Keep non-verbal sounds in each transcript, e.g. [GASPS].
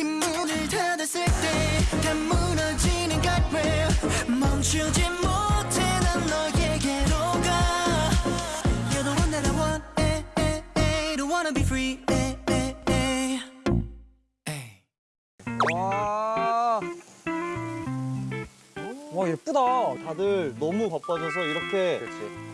문을 닫았을 때다 무너지는 guardrail 멈추지 못해 난 너에게로 가 You're the one that I want eh, eh, eh. Don't wanna be free eh, eh, eh. 와. 와 예쁘다. 다들 너무 바빠져서 이렇게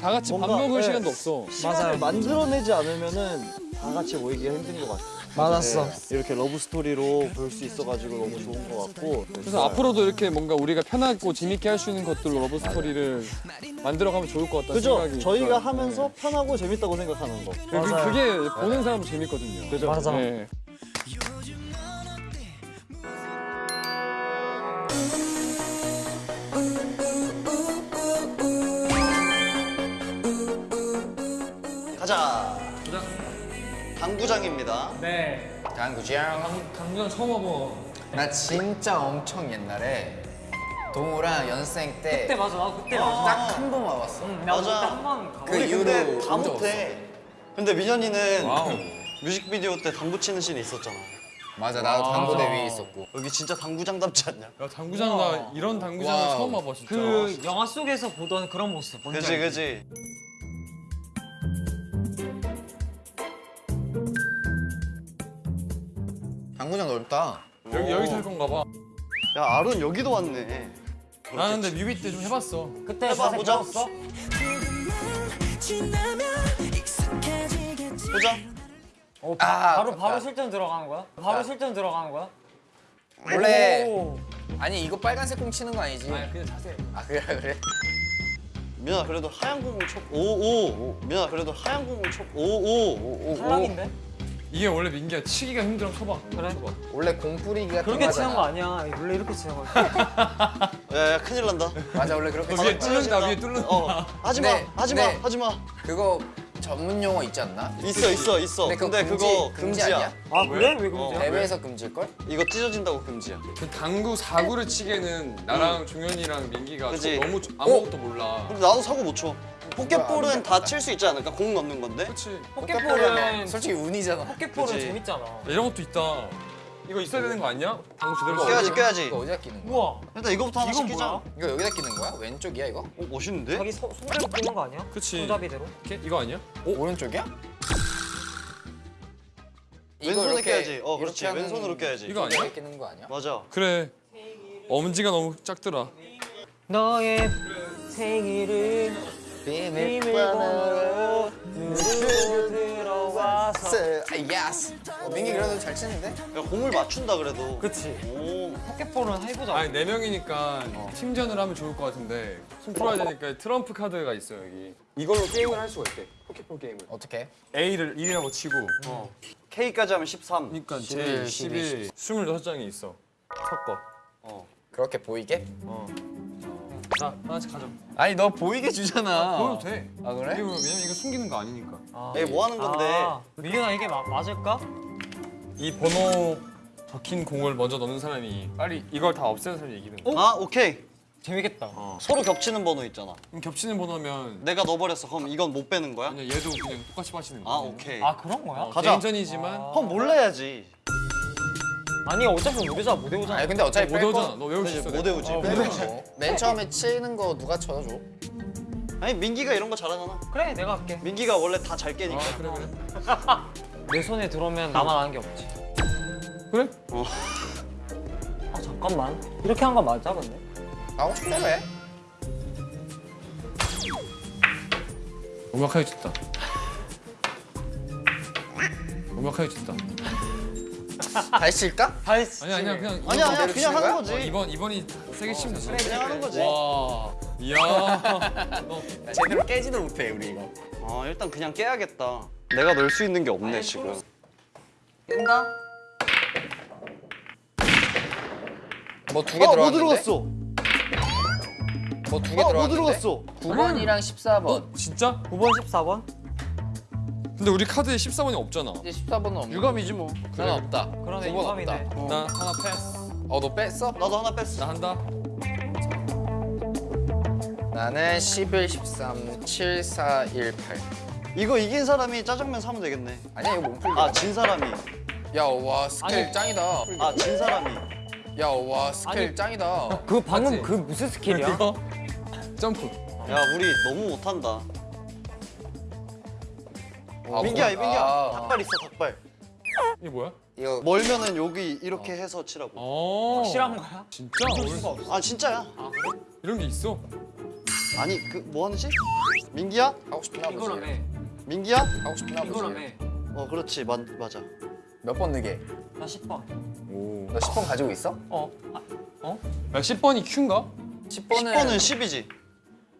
다 같이 밥 뭔가, 먹을 네. 시간도 없어. 시간을 만들어내지 않으면 은 다 같이 모이기가 힘든 것 같아요. 맞았어. 네, 이렇게 러브 스토리로 볼 수 있어가지고 너무 좋은 것 같고. 그래서 앞으로도 이렇게 뭔가 우리가 편하고 재밌게 할 수 있는 것들로 러브 스토리를 만들어가면 좋을 것 같다는 그죠? 생각이 저희가 들어요. 하면서 편하고 재밌다고 생각하는 거. 그- 그, 그게 보는 사람도 재밌거든요. 그죠? 맞아. 네. 가자. 당구장입니다. 네. 당구장. 당장 처음 와봐. 나 진짜 엄청 옛날에 동우랑 연생 때 그때 맞아. 나 그때 맞아. 딱 한 번 와봤어. 나도 맞아. 그때 한번 가. 그 우리 근데 이후로 다 못해. 근데 민현이는 wow. [LAUGHS] 뮤직비디오 때 당구 치는 씬이 있었잖아. 맞아, 나도 와. 당구대 위에 있었고. 여기 진짜 당구장답지 않냐? 야 당구장 나 이런 당구장을 wow. 처음 와봐 진짜. 그 영화 속에서 보던 그런 모습. 뭔지 그지 알지? 그지. 당구장 넓다. 여기 여기 살 건가 봐. 야 아론 여기도 왔네. 나는 근데 뮤비 때 좀 해봤어. 그때 해봐, 보자. 보자. 어, 아, 바, 바로. 바로 실전 들어가는 거야? 바로 실전 들어가는 거야? 원래 오. 아니 이거 빨간색 공 치는 거 아니지? 아니 그냥 자세. 아 그래 그래. 민현아 그래도 하얀 공을 쳐. 오오. 민현아 그래도 하얀 공을 쳐. 오오. 탈락인데? 이게 원래 민기야 치기가 힘들어 쳐봐. 그래? 쳐봐. 원래 공 뿌리기가 그렇게 치는 거. 아니야. 원래 이렇게 치는 거야. 야 야 큰일 난다. 맞아 원래 그렇게 너 치는 위에 거야. 뚫는다 위에 뚫는다. 어. 하지 마. 네, 하지 마. 네. 하지 마. 그거 전문 용어 있지 않나? 있어 있어 있어. 근데 그거 근데 금지, 그거 금지 금지 야. 아니야? 아 그래? 왜 어. 그러지? 대회에서 금지일 걸? 이거 찢어진다고 금지야. 그 당구 사구를 치기에는 나랑 종현이랑 민기가? 너무 조- 아무것도 몰라. 근데 나도 사고 못 쳐. 포켓볼은 다 칠 수 있지 않을까? 공 넣는 건데. 그렇지. 포켓볼은 솔직히 운이잖아. 포켓볼은 그치. 재밌잖아. 이런 것도 있다. 이거 있어야 되는 거 아니야? 당구 제대로 껴야지 치려면? 껴야지. 이거 어디다 끼는 거야? 우와. 일단 이거부터 하나 이건 시키자. 뭐야? 이거 여기다 끼는 거야? 왼쪽이야 이거? 어, 멋있는데? 자기 서, 손대로 끼는 거 아니야? 그치. 손잡이대로? 이렇게? 이거 아니야? 오른쪽이야? 이거 왼손에 이렇게- 껴야지. 어, 그렇지. 왼손으로 껴야지. 이거 아니야? 이렇게 끼는 거 아니야? 맞아. 그래. 엄지가 너무 작더라. 너의 생일을 비밀번호로 누르고 아, yes. 어, 민기 그래도 잘 치는데? 야, 공을 맞춘다 그래도. 그치 오. 포켓볼은 해보자 아니 네 명이니까 팀전을 하면 좋을 것 같은데 손 풀어야 되니까 트럼프 카드가 있어 여기. 이걸로 게임을 할 수가 있대. 포켓볼 게임을. 어떻게? A를 1이라고 치고. K까지 하면 13. 그러니까 11, 제 11, 26장이 있어. 섞어. 어. 그렇게 보이게? 어. 자 하나씩 가져. 아니 너 보이게 주잖아. 보여도 돼. 아 그래? 이거 왜냐면 이거 숨기는 거 아니니까. 아. 에이, 뭐 하는 건데? 아, 밀려나 이게 마, 맞을까? 이 번호 적힌 공을 먼저 넣는 사람이 빨리 이걸 다 없애는 사람이 이기는 거야. 아, 오케이. 재밌겠다 서로 겹치는 번호 있잖아. 그럼 겹치는 번호면 내가 넣어버렸어. 그럼 이건 못 빼는 거야? 그냥 얘도 그냥 똑같이 마시는 거야. 아, 오케이. 아 그런 거야? 어, 가자. 개인전이지만 그럼 몰래 해야지. 아니 어차피 우리자 못 외우잖아 아니 근데 어차피 못뺄 외우잖아. 거. 너 외울 수 있어. 못 외우지. 뭐. 맨 처음에 치는 거 누가 쳐줘? 아니, 민기가 이런 거 잘하잖아. 그래 내가 할게 민기가 원래 다 잘 깨니까. 아 그래 그래. [LAUGHS] 내 손에 들어오면 나만 아는 게 없지 그래? [LAUGHS] 아 잠깐만 이렇게 한 거 맞아 근데? 싶은 대로 해. 음악하게 쳤다. 음악하게 쳤다. 다시 칠까? 다시 아니 아니야 그냥 아니야, 아니야. 그냥 하는 거야? 거지. 어, 이번 이번이 세게 치면 되지. 그래, 그냥 하는 거지. 와. 이야. [LAUGHS] 너 제대로 깨지도 못해 우리 이거. 아, 일단 그냥 깨야겠다. 내가 넣을 수 있는 게 없네, 지금. 깬다? 뭐 두개 어, 뭐 들어갔는데? 들어갔어? 뭐 두개 어, 뭐 들어갔는데? 들어갔어? 9번이랑 14번. 어? 진짜? 9번 14번? 근데 우리 카드에 14번이 없잖아. 이제 14번은 없는 유감이지 뭐. 난 없다. 그러네 9번 없다. 유감이네 나 하나 패스. 어 너 뺐어? 나도 하나 뺐어. 나 한다. 나는 11, 13, 7, 4, 1, 8. 이거 이긴 사람이 짜장면 사면 되겠네. 아니야 이거 몸풀기. 아, 진 사람이. 야, 와, 스케일 짱이다. 아 진 사람이 야, 와, 스케일 아니. 짱이다. 그 방금 맞지? 그 무슨 스킬이야? 점프. 야 우리 너무 못한다 아, 민기야 뭐- 민기야 아, 닭발 있어 닭발 이게 뭐야? 이거 멀면은 여기 이렇게 해서 치라고 어. 확실한 거야? 진짜? 뭘- 아 진짜야 이런 게 있어? 아니 그 뭐 하는지? 민기야? 하고 싶나 보지. 이거라며. 민기야? 하고 싶나 이거라며. 보지. 어 그렇지 맞, 맞아 몇 번 느게? 나 10번. 오. 너 10번 가지고 있어? 어. 아, 어? 야 10번이 Q인가? 10번은 10번은 10이지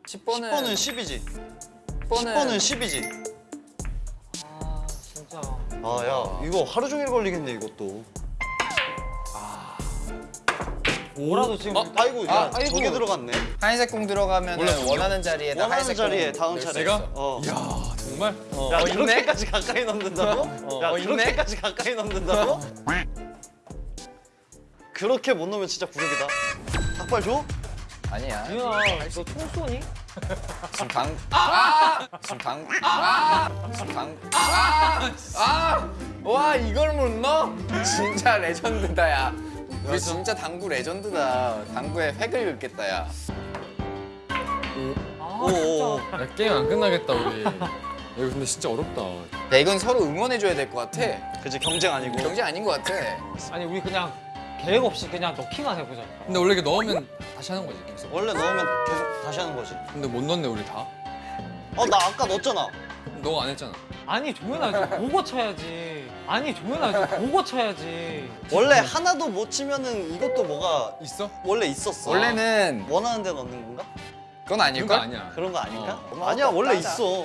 10번은 10번은 10이지 10번은 10번은 10이지 아 진짜. 아 야 이거 하루 종일 걸리겠네 이것도 뭐라도 지금 아이고 야 아, 아이고. 저게 들어갔네 하얀색 공 들어가면 몰랐군요. 원하는 자리에다 원하는 하얀색 자리에 공 다음 차례 있어. 어. 이야 정말? 야 어, 있네? 그렇게까지 가까이 넣는다고? 야 어, 있네? 그렇게까지 가까이 넣는다고? 그렇게 못 넣으면 진짜 구력이다 닭발 줘? 아니야. 유나 너총 쏘니? 지금 강. 아! 지금 강. 아! 지금 강. 아! 아! 와 이걸 못 넣어? 진짜 레전드다 야. 우리 진짜 당구 레전드다. 당구에 획을 긋겠다 야. 아 오오 진짜. 야 게임 안 끝나겠다 우리. 야, 이거 근데 진짜 어렵다. 야 이건 서로 응원해줘야 될 것 같아. 그치 경쟁 아니고 경쟁 아닌 것 같아. 아니 우리 그냥 계획 없이 그냥 넣기만 해보자. 근데 원래 이게 넣으면 다시 하는 거지 계속. 원래 넣으면 계속 다시 하는 거지 근데 못 넣네 우리 다. 어 나 아까 넣었잖아 너가 안 했잖아. 아니 좀 보고 쳐야지. 아니 좀 보고 쳐야지. 원래 하나도 못 치면은 이것도 뭐가 있어? 원래 있었어 원래는 원하는 데 넣는 건가? 그건 그런 거 아닐걸? 아니야. 그런 거 아닌가? 어. 아니야 원래 맞아. 있어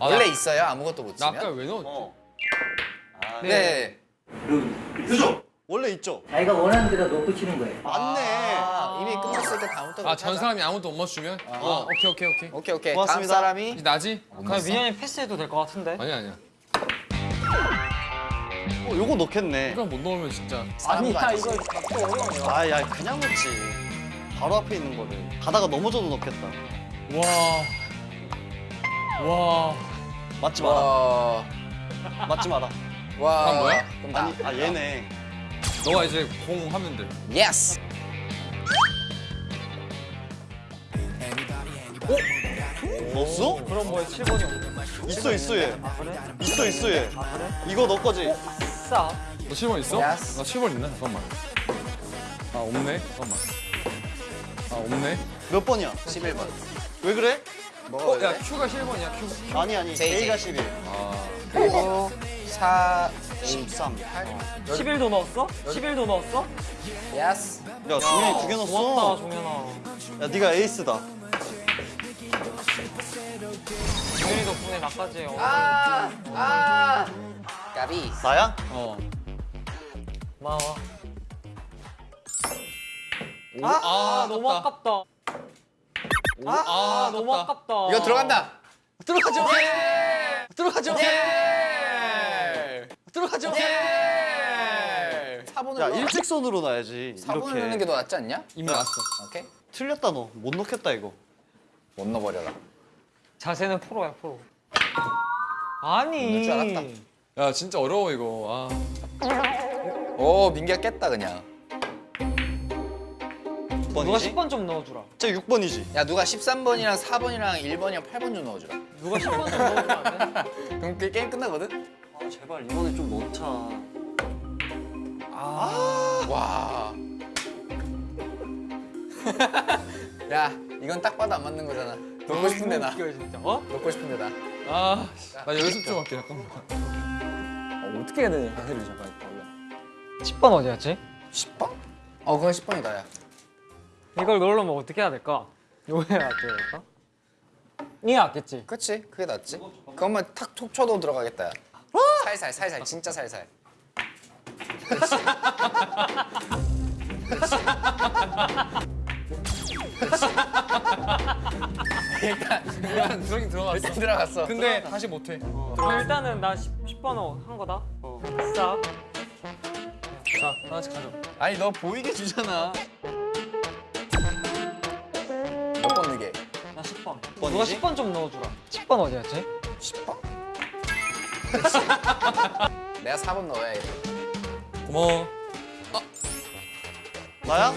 아, 원래 나- 있어야 아무것도 못나 치면. 아까 왜 넣었지? 어 아, 네. 원래 있죠 자기가 원하는 데다 놓고 치는 거예요. 맞네 아, 이미 끝났으니까 다음부터. 아전 사람이 아무도 못 맞추면? 어 오케이 오케이 오케이. 오케이 오케이. 고맙습니다. 다음 사람이 이제 나지? 그냥 민현이 패스해도 될 것 같은데. 아니야 아니야. 어 요거 넣겠네 이거 못 넣으면 진짜. 아니야. 이거 갖고 어려워. 아야 그냥 넣지 바로 앞에 있는 거를 가다가 넘어져도 넣겠다 와. 와. 맞지 마라 와. 맞지 마라 와. 다음 뭐야? 아니 아 얘네 너가 이제 공 하면 돼. Yes. 넣었어? 그럼 뭐에 7번이 없네. 있어 있어 얘 그래? 있어 있어 얘 이거 너 거지? 싸. 너 7번 있어? Yes. 나 7번 있나? 잠깐만. 아 없네. 잠깐만. 아 없네. 몇 번이야? 11번. 왜 그래? 뭐가 어? 야 Q가 7번이야 Q. 아니 아니 J. 11 아. 그리고 4 13 11도 넣었어? 11도 넣었어? Yes. 야 종현이 두개 고맙다 넣었어 종현아. 야 네가 에이스다 종현이 덕분에 나까지 어. 아! 아! 까비. 나야? 어. 고마워. 오, 아, 너무 아깝다. 오, 아, 너무 아깝다. 이거 들어간다. 들어가죠. 들어가죠. 들어가죠. 4번을 야 넣어. 일직선으로 놔야지 4번을 넣는 이렇게 게더 낫지 않냐? 이미 났어. 오케이. 틀렸다 너 못 넣겠다 이거 못 넣어버려라. 자세는 프로야 프로. 아니. 넣을 줄 알았다. 야 진짜 어려워 이거. 아. 오 민기가 깼다 그냥. 누가 6번이지? 10번 좀 넣어주라. 쟤 6번이지 야 누가 13번이랑 4번이랑 1번이랑 8번 좀 넣어주라. 누가 10번 좀 넣어주면 안 돼? 그럼 그 게임 끝나거든? 아 제발 이번에 좀 넣자 와. [LAUGHS] 야 이건 딱 봐도 안 맞는 거잖아. 넣고 싶은데 나. 웃겨 진짜. 어? 넣고 싶은데 나. 아. 나 연습 좀 할게 잠깐만. 어, 어떻게 해야 되냐 자세를 잠깐 원래. 10번 어디였지? 10번? 어 그건 10번이다 야. 이걸 넣으려면 어떻게 해야 될까? 요게 낫지 될까? 이게 낫겠지? 그치 그게 낫지. 그것만 탁 톡 쳐도 들어가겠다 야. 살살 살살 진짜 살살. 일단 일단 들어긴 들어갔어. 일단 들어갔어. 근데 다시 못해. 그럼 일단은 나 10, 10번 한 거다. 어. 싸. 자 하나씩 가져. 아니 너 보이게 주잖아. 번. 번이지? 누가 10번 좀 넣어주라. 10번 어디였지? 10번? 내가 4번 넣어야겠다. 고마워. 나야?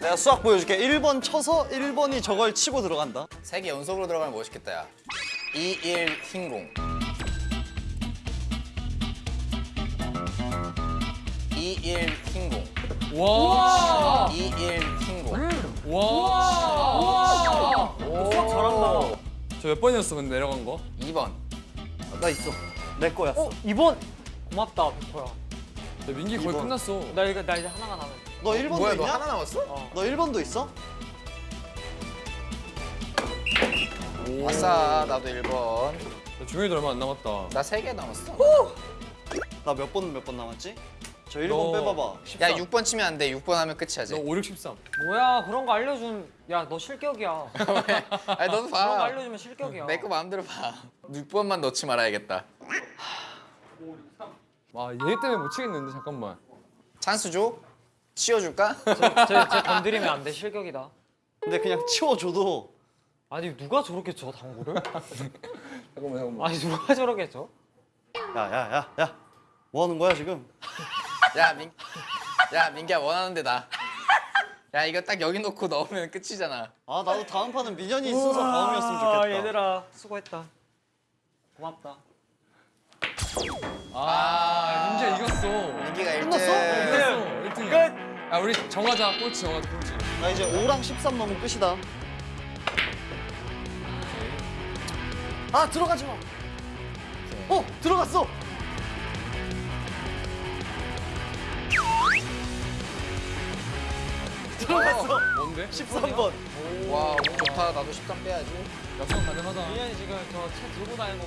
내가 수학 보여줄게. 1번 쳐서 1번이 저걸 치고 들어간다. 세개 연속으로 들어가면 멋있겠다 야 2, 1 흰공 2, 1 흰공 와. 2, 1 저 몇 번이었어 근데 내려간 거? 2번 나 있어. 내 거야. 어, 2번. 고맙다, 백호야. 야, 민기 거의 이번. 끝났어. 나 이거 나 이제 하나가 남았. 너 1번도 뭐야 있냐? 너 하나 남았어? 너 1번도 있어? 아싸 나도 1번 야, 중현이도 얼마 안 남았다. 나 3개 남았어 나 몇 번 몇번 남았지? 저 1번 너- 빼봐봐. 야 6번 치면 안 돼 6번 하면 끝이야 너쟤 5, 6, 13. 뭐야, 그런 거 알려준. 야, 너 실격이야. [LAUGHS] 아니 너도 그런 거봐 알려주면 실격이야. 내 거 마음대로 봐 6번만 넣지 말아야겠다 와, 얘 때문에 못 치겠는데 잠깐만. 찬스 줘? 치워줄까? [LAUGHS] 쟤, 쟤 건드리면 안 돼, 실격이다. 근데 그냥 치워줘도 아니 누가 저렇게 쳐 당구를? [LAUGHS] 잠깐만 잠깐만. 아니 누가 저렇게 쳐? 야야야 야. 뭐 하는 거야 지금? 야, 민, 야 민기야 원하는 데다 야 이거 딱 여기 놓고 넣으면 끝이잖아 아 나도 다음 판은 민현이 순서 다음이었으면 좋겠다. 아 얘들아 수고했다. 고맙다. 아, 민기야 이겼어. 민기가 1등 끝났어? 이겼어. 1등이야. 야, 우리 정하자. 꼴찌 정하자. 꼴찌. 나 이제 5랑 13 넘으면 끝이다. 아 들어가지 마. 어 들어갔어. 들어갔어. 뭔데? 13번. 와 좋다 나도 13 빼야지 약속 가능하다. 민현이 지금 저 차 들고 다니는 거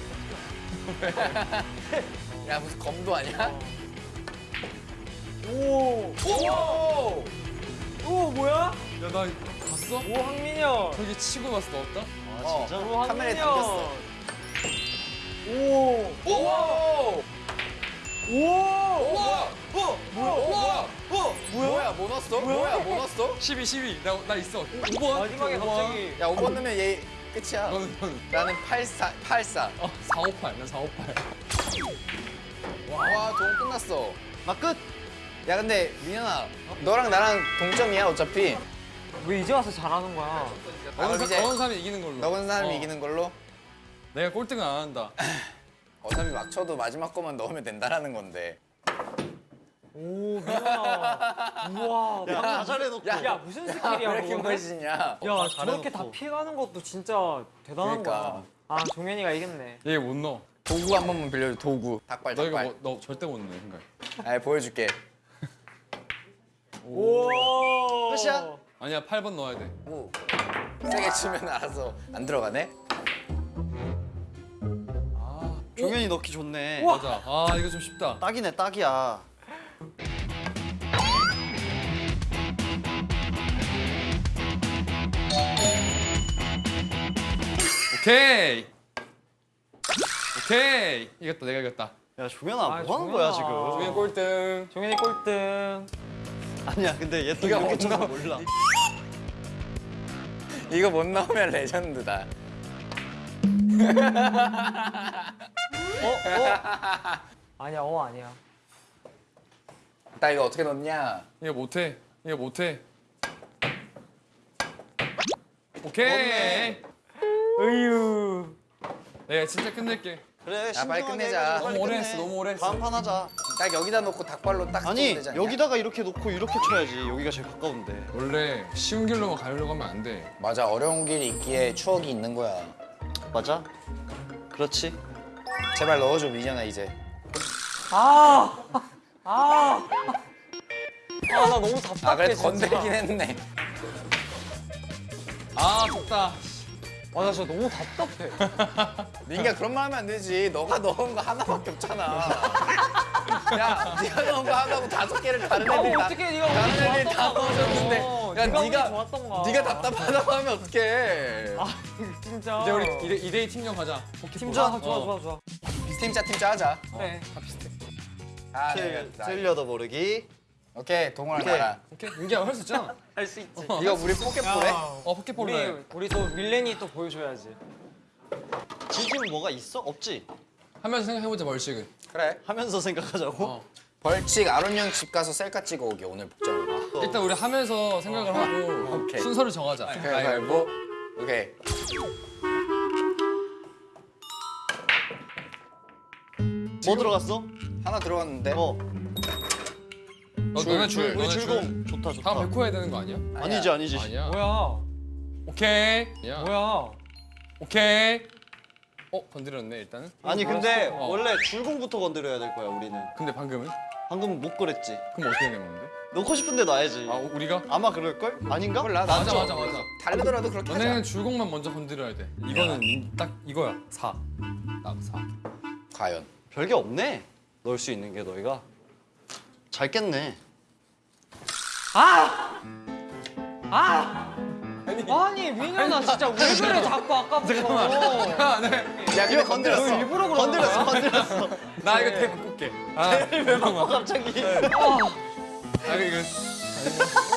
야 무슨 검도 아니야? 오. 오! 오 뭐야? 야, 나 봤어? 오 황민현. 저기 치고 봤어. 넣었다? 어, 진짜? 오 카메라에. 담겼어 오. 오! 오. 우와! 어, 뭐야? 우와! 어? 뭐야 뭐 넣었어? 뭐야 뭐 넣었어? 12, 12. 나, 나 있어. 5번. 마지막에 갑자기 야 5번 넣으면 얘 끝이야 너는, 너는. 나는 84 84 어, 458. 나 458. 와동 끝났어 나 끝. 야 근데 민현아 너랑 나랑 동점이야 어차피 왜 이제 와서 잘하는 거야? 아, 사, 이제 어느 사람이 이기는 걸로. 너건 사람이 어. 이기는 걸로 내가 꼴등은 안 한다. [CLEARS THROAT] 어차피 막 쳐도 마지막 거만 넣으면 된다라는 건데 오 민현아. 우와. 야, 다 잘해놓고. 야, 야 무슨 스킬이야 그거는? 멋있냐 야 저렇게 잘해놓고. 다 피해가는 것도 진짜 대단한 그러니까. 거야. 아 종현이가 이겼네. 얘 못 넣어. 도구 한 번만 빌려줘 도구 닭발 너 이거 닭발 뭐, 너 절대 못 넣어, 생각. 아 보여줄게 오. 끝이야? 아니야, 8번 넣어야 돼. 오. 세게 치면 알아서 안 들어가네 종현이 넣기 좋네. 맞아. 아, 이거 좀 쉽다. 딱이네 딱이야. 오케이. 오케이. 이겼다, 내가 이겼다. 야 종현아 아, 뭐 하는 거야. 지금? 종현 꼴등. 종현이 꼴등. 아니야 근데 얘또 이렇게 쳐서 몰라. 이거 못 나오면 레전드다 [LAUGHS] 아니야 어 아니야. 나 이거 어떻게 넣냐 이거 못해. 이거 못해. 오케이. 으유. 내가 진짜 끝낼게. 그래 야, 빨리 끝내자. 너무 오래. 했어, 너무 오래 했어. 다음 판 하자. 딱 여기다 놓고 닭발로 딱 아니? 여기다가 이렇게 놓고 이렇게 쳐야지. 여기가 제일 가까운데. 원래 쉬운 길로만 가려고 하면 안 돼. 맞아 어려운 길이 있기에 추억이 있는 거야 맞아? 그렇지. 제발 넣어줘 민현아 이제 아. 아. 아 나 너무 답답해 아 그래도 진짜. 건들긴 했네 아, 좋다. 아 나 진짜 너무 답답해. [LAUGHS] 민기야 그런 말 하면 안 되지 너가 넣은 거 하나밖에 없잖아 야 네가 넣은 거 하나고 다섯 개를 다른 애들이 다 어떻게 네가 다른 애들이 다 넣어줬는데. 야 네가 네가. 네가 답답하다고 하면 어떡해 아 진짜. 이제 우리 2대, 2대2 팀전 가자. 아, 좋아 어. 좋아 좋아. 팀짜 팀 짜 하자 그래. 다 비슷해. 아 틀, 네, 나- 틀려도 모르기. 오케이 동호랑 오케이. 나랑 오케이. 민기야 할수 있잖아. [LAUGHS] 할 수 있지. 이거 우리 포켓볼에 어, 포켓볼로 우리 해. 우리 또 밀레니 또 보여줘야지. 지금 뭐가 있어? 없지? 하면서 생각해보자, 벌칙을. 그래 하면서 생각하자고. 어. 벌칙 아론 형집 가서 셀카 찍어 오기 오늘 복장으로. 일단 우리 하면서 생각을 하고 오케이. 순서를 정하자. 가위바위보. 오케이. 뭐 들어갔어? 하나 들어갔는데. 어. 너, 줄, 너네 줄. 줄, 우리 너네 줄. 줄공 좋다 좋다. 다음 백호 해야 되는 거 아니야? 아니지 아니지. 아니야. 뭐야? 오케이. 야. 뭐야? 오케이. 어 건드렸네 일단은. 아니 근데 어. 원래 줄공부터 건드려야 될 거야 우리는. 근데 방금은? 방금 못 그랬지. 그럼 어떻게 된 건데? 넣고 싶은데 놔야지. 아 우리가? 아마 그럴 걸? 아닌가? 몰라. 맞아 맞아 맞아. 다르더라도 그렇게 하자. 너네는 줄공만 먼저 건드려야 돼. 이거는 딱 이거야. 4. 딱 4. 과연. 별게 없네. 넣을 수 있는 게 너희가. 잘 깼네. 아! 아! 아니 민현아 진짜 왜 그래 자꾸 아까부터 야 근데 건드렸어. 너 일부러 그런 건드렸어? 건드렸어. 나 이거 테이프 꽂게. 아, 왜 막고 갑자기. 아 이거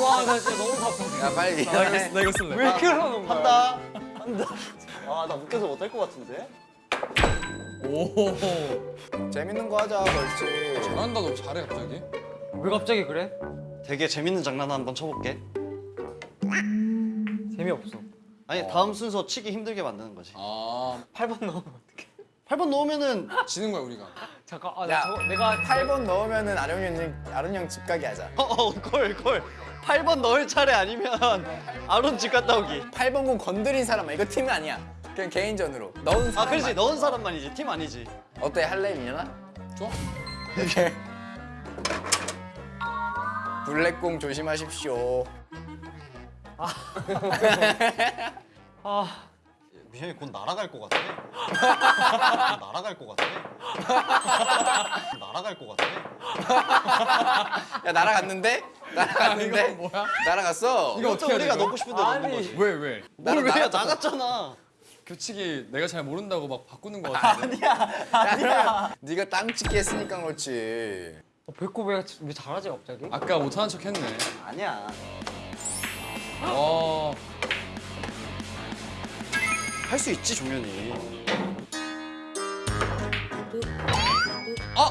와 나 진짜 너무 바쁜데 야 빨리. 나 이거 나 이거 쓸래. 왜 그러는 거야? 한다. 한다. 아나 웃겨서 못할 것 같은데. 오. 재밌는 거 하자 벌칙. 잘한다 너 잘해 갑자기. 왜 갑자기 그래? 되게 재밌는 장난 한번 쳐볼게. 재미없어 아니 다음 순서 치기 힘들게 만드는 거지. 아 8번 넣으면 어떡해 8번 넣으면은 지는 거야 우리가. 잠깐 아, 야, 나 저거 내가 8번 넣으면은 아론 형 아론 형집 가게 하자. 어걸 걸. 8번 넣을 차례 아니면 아론 집 갔다 오기. 8번 공 건드린 사람 이거 팀 아니야. 그냥 개인전으로 넣은 아 사람. 그렇지 넣은 사람만이지 팀 아니지. 어때 할래 민현아? 좋아? 오케이. 블랙공 조심하십시오. 아 [LAUGHS] 미현이 곧 날아갈 것 같아. [LAUGHS] 날아갈 것 같아. 날아갈 것 같아. 야 날아갔는데? 날아갔는데? 이거 뭐야? 날아갔어. 이거 어떻게 우리가? 넣고 싶은데 넣는. 거지. 왜 왜? 뭘 왜? 나갔잖아. 규칙이 내가 잘 모른다고 막 바꾸는 거 같은데. 아니야. 네가 땅 찍기 했으니까 그렇지. 어, 배꼽 왜, 왜 잘하지 갑자기? 아까 못하는 척 했네. 아니야. 어. 할 수 있지 종현이. 아!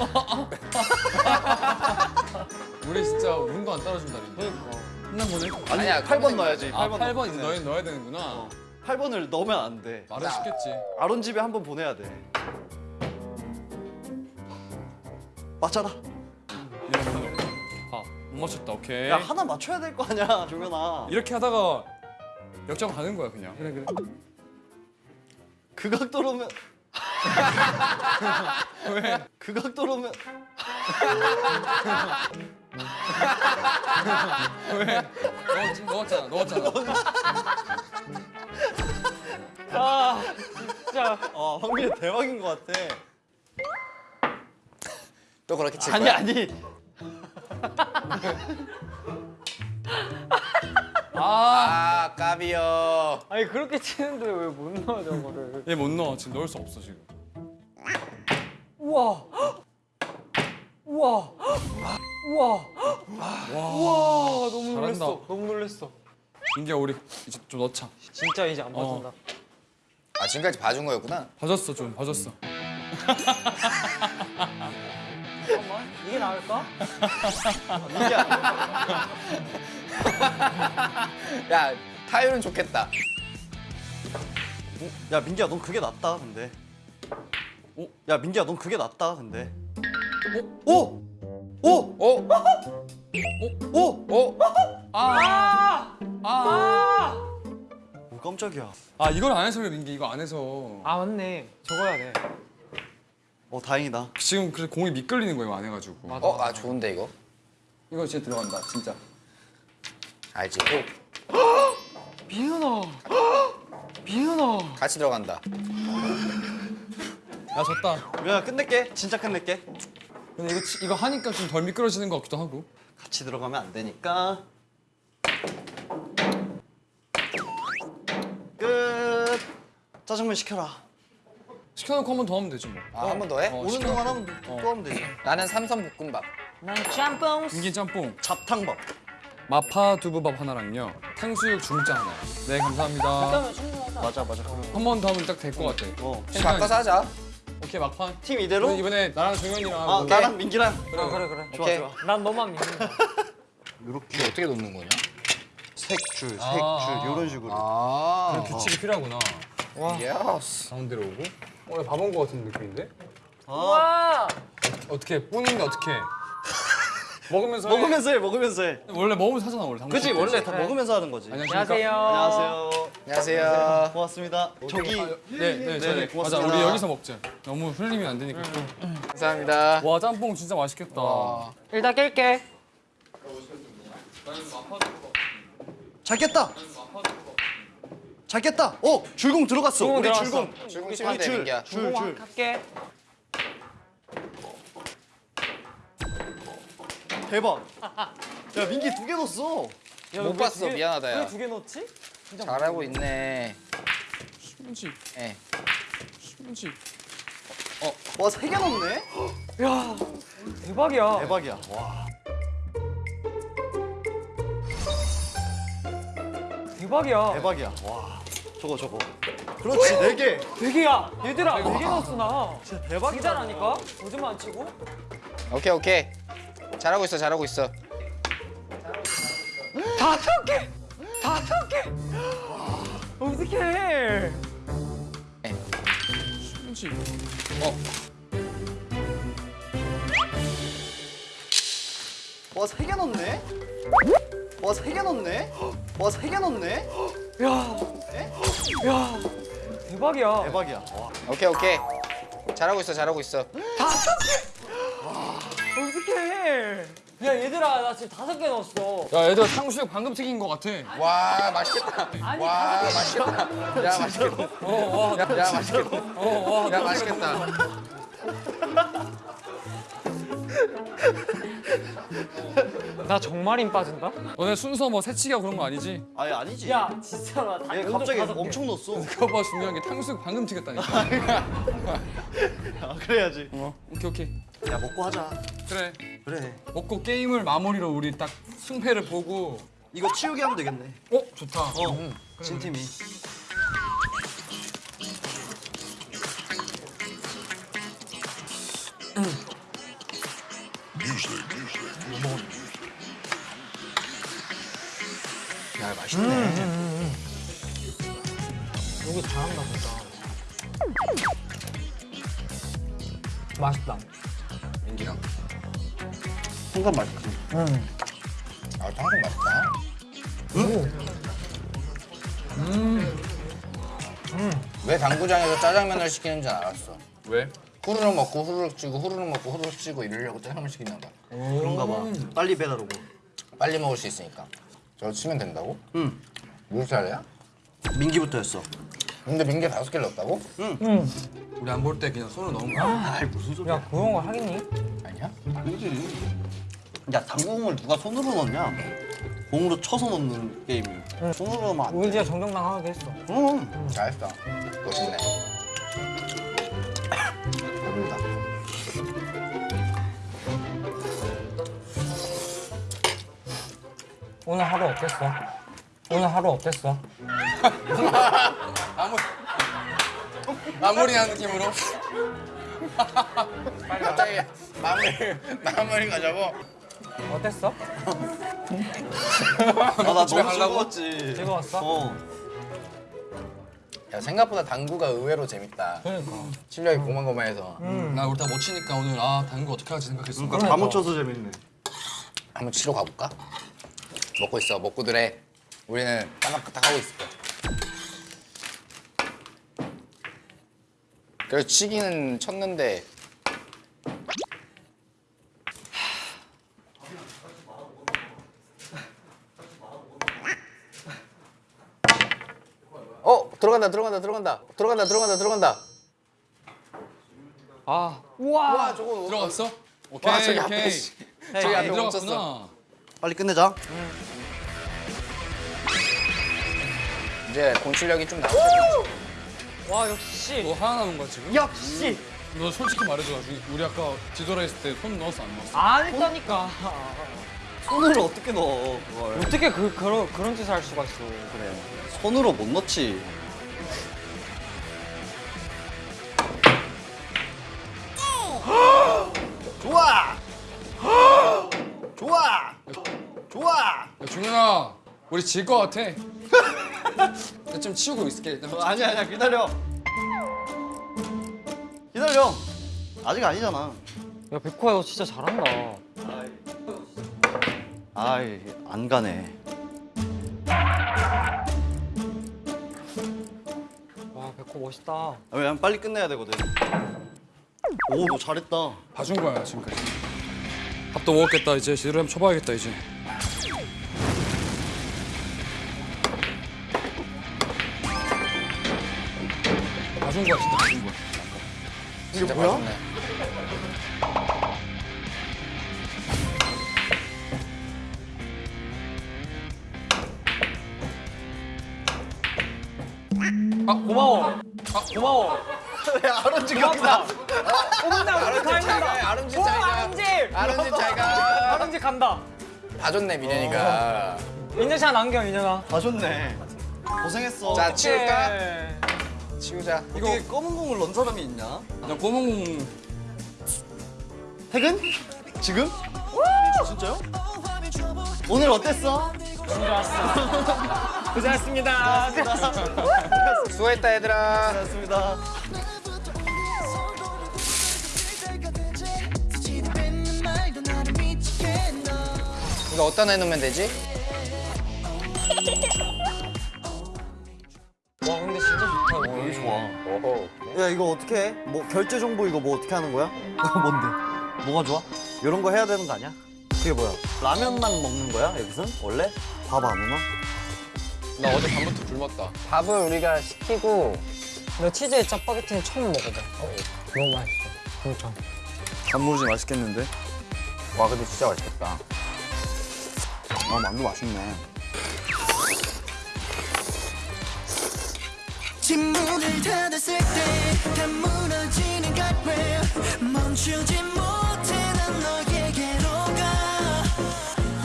[LAUGHS] 우리 진짜 운도 안 따라준다니. 그러니까 끝난 거네. 아니 아니야, 8번 넣어야지. 아, 8번. 8번 이제 너희 넣어야 되는구나. 8번을 넣으면 안 돼. 말은 쉽겠지. 아론 집에 한 번 보내야 돼. 맞잖아. 아, 못 맞췄다. 오케이. 야 하나 맞춰야 될 거 아니야 종현아. 이렇게 하다가 역전 가는 거야, 그냥. 그래, 그래. 그 각도로면. [LAUGHS] 왜? 그 각도로면. [LAUGHS] 넣었, 넣었잖아, 넣었잖아. 아 진짜 아 확률이 대박인 것 같아. 또 그렇게 칠 아니 거야? 아니. 아 까비요. 아니 그렇게 치는데 왜 못 넣어 저거를 얘 못 넣어. 지금 넣을 수 없어, 지금. 우와 우와 우와 우와 너무 잘한다. 놀랬어 너무 놀랬어 인기야, 우리 이제 좀 넣자. 진짜 이제 안 어. 맞는다 아 지금까지 봐준 거였구나. 봐줬어, 좀 봐줬어. 잠깐만 이게 나을까? 야 타율은 좋겠다. 야 민기야 넌 그게 낫다 근데. 오? 야 민기야 넌 그게 낫다 근데. 오? 오? 오, 오? 오. 아! 아! 오 깜짝이야. 아, 이걸 안 해서 그래, 민기. 이거 안 해서. 아 맞네 적어야 돼 어 다행이다. 지금 그래서 공이 미끌리는 거예요, 안 해가지고. 맞아 어, 아 좋은데 이거. 이거 진짜 들어간다, 진짜. 알지. 미은아 미은아 같이 들어간다. 야, 졌다. 민아 끝낼게. 진짜 끝낼게. 근데 이거, 치- 이거 하니까 좀 덜 미끄러지는 것 같기도 하고. 같이 들어가면 안 되니까. 끝. 짜장면 시켜라. 시켜놓고 한 번 더 하면 되지 뭐. 아 한 번 더 해? 어, 오는 시켜- 동안 하면 또, 또 하면 되지. 나는 삼선 볶음밥. 난 짬뽕 민기 짬뽕. 잡탕밥. 마파 두부밥 하나랑요. 탕수육 중짜 하나. 네, 감사합니다. 잠깐만 충분하다 맞아 맞아. 한 번 더 하면 딱 될 것 같아. 어. 팀 바꿔서 하자. 오케이 막판. 팀 이대로? 이번에 나랑 종현이랑. 아 나랑 민기랑. 아 그래 그래. 좋아 오케이. 좋아. 난 너만 믿는다. 이렇게 어떻게 놓는 거냐? 세 줄 세 줄 아. 이런 식으로. 아. 규칙이 필요하구나. Yes. 가운데로 오고. 오늘 밥온 거 같은 느낌인데? 와. 어떻게 뿌는데 어떻게? 먹으면서 해. 먹으면서 해 먹으면서 해. 원래 먹으면서 하잖아 원래. 때. 원래 다 먹으면서 하는 거지. 안녕하세요. 안녕하세요. 안녕하세요. 고맙습니다. 저기 아, 네, 네, 저희 네, 맞아. 고맙습니다. 우리 여기서 먹자. 너무 흘리면 안 되니까. 감사합니다. 와 짬뽕 진짜 맛있겠다. 와. 일단 깰게. 잘 깼다. 잘 깼다. 어 줄공 들어갔어. 줄공 우리 들어갔어. 줄공. 출근 시간 줄, 되는 게야. 줄, 줄. 할게. 대박. 야 민기 두 개 넣었어. 못 봤어. 미안하다 야. 왜두개 넣었지? 잘하고 있네. 신지, 예. 신지. 와세 개 넣었네. [GASPS] 야 대박이야. 대박이야. 와. 대박이야. 대박이야. 와. 저거 저거. 그렇지 네 개. 되게야. 얘들아 네 개 넣었어 나. 진짜 대박이다. 진짜라니까. 거짓말 안 치고. 오케이 오케이. 잘하고 있어 잘하고 있어. 다섯 개. 다섯 개. 어떡해. 신지. 와세 개 넣었네. 와 세 개 넣었네. 와 세 개 넣었네. 야. 야. 대박이야. 대박이야. 와. 오케이 오케이. 잘하고 있어 잘하고 있어. 어떡해. 야 얘들아 나 지금 다섯 개 넣었어. 야 얘들 탕수육 방금 튀긴 거 같아. 와 맛있겠다. 아니 와 다섯 개. 맛있겠다. 야 맛있겠다. [LAUGHS] 어, 와, 야, 야 맛있겠다. 어, 와, 야 맛있겠다. 나 정말인 빠진다? 너네 순서 뭐 새치기하고 그런 거 아니지? 아니 아니지. 야 진짜로 나얘 갑자기. 엄청 넣었어. 그거 봐 중요한 게 탕수육 방금 튀겼다니까. [LAUGHS] 아, 그래야지. 어, 오케이 오케이. 야 먹고 하자. 그래. 그래. 먹고 게임을 마무리로 우리 딱 승패를 보고. 이거 치우기 하면 되겠네. 어 좋다. 어. 진 팀이. 야 맛있네. 여기 잘한다 진짜. 맛있다. 순간 맛있지. 아 탕수육 맛있다. 왜 당구장에서 짜장면을 시키는지 알았어. 왜? 후루룩 먹고 후루룩 찌고 후루룩 먹고 후루룩 찌고 이러려고 짜장면 시키나 봐. 그런가 봐. 빨리 배달 오고. 빨리 먹을 수 있으니까. 저거 치면 된다고? 응. 몇 살이야? 민기부터였어. 근데 민기 다섯 개를 넣었다고? 우리 안 볼 때 그냥 손을 넣은 거야. 아이 무슨 소리야. 야 그런 거 하겠니? 아니야? 야 당구공을 누가 손으로 넣냐? 공으로 쳐서 넣는 게임이. 손으로 넣으면 안 돼. 우리 진짜 정정당하게 했어. 응. 잘했어. 멋있네. 배부르다. 오늘 하루 어땠어? 오늘 하루 어땠어? [LAUGHS] 마무리. 마무리하는 느낌으로. 갑자기 마무리 마무리 가자고. 어땠어? 아나 너무? 즐거웠지. 즐거웠어? 어. 야 생각보다 당구가 의외로 재밌다. 그러니까. 실력이 고만고만해서 나 우리 다 못 치니까 오늘 아 당구 어떻게 할지 생각했어. 그러니까 다 못 쳐서 재밌네. 한번 치러 가볼까? 먹고 있어. 먹고들 해. 우리는 따닥따닥 하고 있을 거야. 그래서 치기는 쳤는데 어 들어간다 들어간다 들어간다 들어간다 들어간다 들어간다 아 우와. 와 저거 들어갔어? 오케이 와 저기 앞에 오케이. 씨. 저기 앞에 들어갔구나. 빨리 끝내자. 이제 공 실력이 좀 나오죠 와 역시. 너 하나 남은 거야 지금? 역시. 너 솔직히 말해줘. 우리- 우리 아까 뒤돌아 있을 때 손 넣었어 안 넣었어? 안 했다니까. 손으로 어떻게 넣어 그걸? 어떻게 그 그런 그런 짓을 할 수가 있어? 그래. 손으로 못 넣지. 우리 질 것 같아 [LAUGHS] 나좀 치우고 있을게 일단 아니야 아니야 기다려. 기다려. 아직 아니잖아. 야 백호야 너 진짜 잘한다. 아이 안 가네. 와 백호 멋있다. 아, 왜냐면 빨리 끝내야 되거든. 오너 잘했다. 봐준 거야 지금까지 밥도 먹었겠다 이제 제대로 한번 쳐봐야겠다 이제 봐준 거야 진짜 봐준 거야 진짜 맛있네. 아 고마워. 아 고마워. 아론지 경다. 오른다 오른다 가 있는다. 아름지 오잘 가. 아름지. 아름지 잘 가. 아름지 [LAUGHS] 간다. 봐줬네 민현이가. 민현씨가 남겨 민현아. 봐줬네. 고생했어. 자 치울까? 예. 치우자. 이거 검은 공을 넣은 사람이 있냐? 나 검은 공 퇴근? 지금? 진짜요? 오늘 어땠어? [LAUGHS] 고생했습니다. 수고했다 얘들아. 고생했습니다. 이거 어디다 내놓으면 되지? [LAUGHS] 와 근데 진짜 좋다. 여기 좋아. 야 이거 어떻게 해? 뭐 결제 정보 이거 뭐 어떻게 하는 거야? [LAUGHS] 뭔데? 뭐가 좋아? 이런 거 해야 되는 거 아니야? 그게 뭐야? 라면만 먹는 거야 여기선? 원래? 밥 안 오나? 나 어제 밤부터 굶었다 밥을 우리가 시키고 너 치즈에 짜파게티는 처음 먹어봐. 너무 맛있어. 진짜. 단무지 맛있겠는데? 와 근데 진짜 맛있겠다. 아 만두 맛있네. 침묵을 닫았을 때 다 무너지는 guardrail 멈추지 못해 난 너에게로 가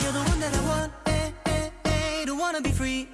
You're the one that I want, eh, eh, eh, don't wanna be free